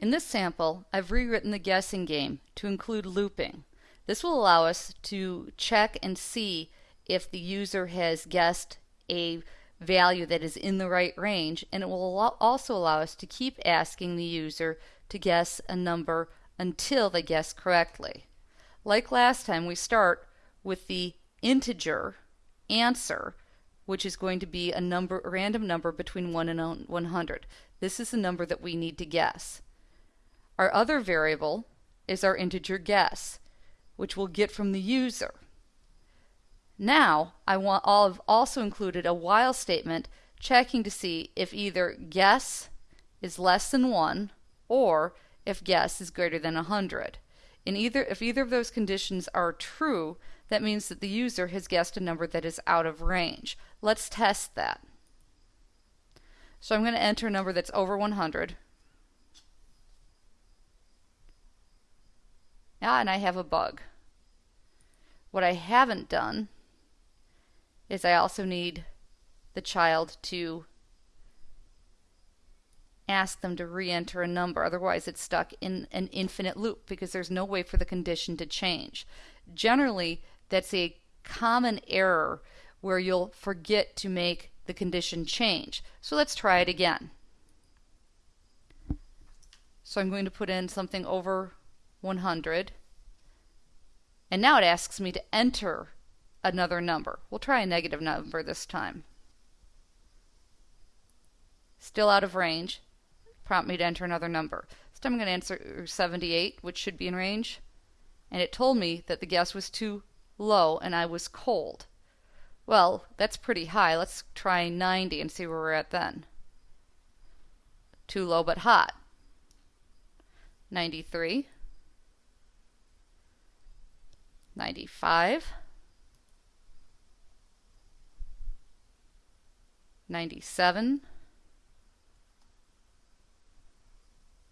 In this sample, I've rewritten the guessing game to include looping. This will allow us to check and see if the user has guessed a value that is in the right range and it will also allow us to keep asking the user to guess a number until they guess correctly. Like last time we start with the integer answer which is going to be a number a random number between 1 and 100. This is the number that we need to guess. Our other variable is our integer guess which we'll get from the user. Now I want all have also included a while statement checking to see if either guess is less than 1 or if guess is greater than 100. In either if either of those conditions are true, that means that the user has guessed a number that is out of range. Let's test that. So I'm going to enter a number that's over 100. Ah, and I have a bug. What I haven't done is I also need the child to ask them to re-enter a number. Otherwise, it's stuck in an infinite loop because there's no way for the condition to change. Generally, that's a common error where you'll forget to make the condition change. So let's try it again. So I'm going to put in something over 100. And now it asks me to enter another number. We'll try a negative number this time. Still out of range. Prompt me to enter another number. This time I'm going to answer 78, which should be in range. And it told me that the guess was too low and I was cold. Well, that's pretty high. Let's try 90 and see where we're at then. Too low but hot. 93. 95. 97,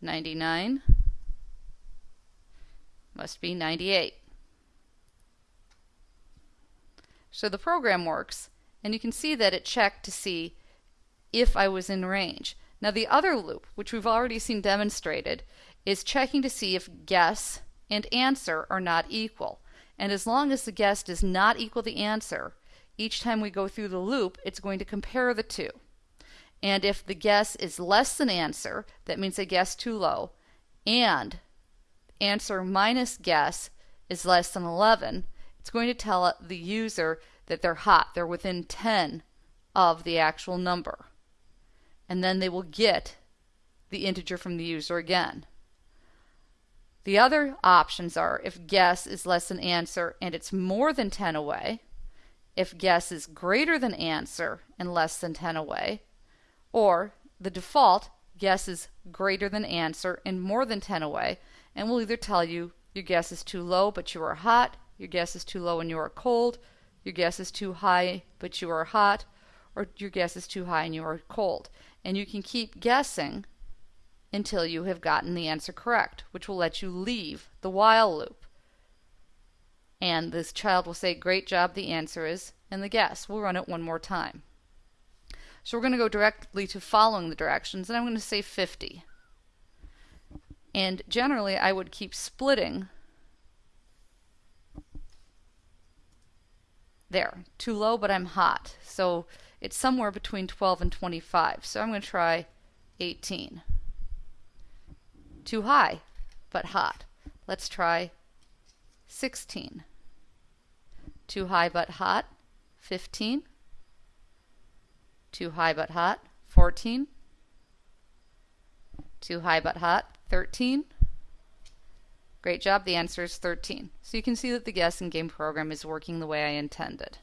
99, must be 98. So the program works, and you can see that it checked to see if I was in range. Now the other loop, which we've already seen demonstrated, is checking to see if guess and answer are not equal. And as long as the guess does not equal the answer, each time we go through the loop, it's going to compare the two. And if the guess is less than answer, that means a guess too low, and answer minus guess is less than 11, it's going to tell the user that they're hot, they're within 10 of the actual number. And then they will get the integer from the user again. The other options are if guess is less than answer and it's more than 10 away, if guess is greater than answer and less than 10 away, or the default guess is greater than answer and more than 10 away, and will either tell you your guess is too low but you are hot, your guess is too low and you are cold, your guess is too high but you are hot, or your guess is too high and you are cold. And you can keep guessing until you have gotten the answer correct, which will let you leave the while loop. And this child will say, great job, the answer is, and the guess. We'll run it one more time. So we're going to go directly to following the directions, and I'm going to say 50. And generally, I would keep splitting. There, too low, but I'm hot. So it's somewhere between 12 and 25. So I'm going to try 18. Too high, but hot. Let's try 16. Too high but hot, 15. Too high but hot, 14. Too high but hot, 13. Great job, the answer is 13. So you can see that the guessing game program is working the way I intended.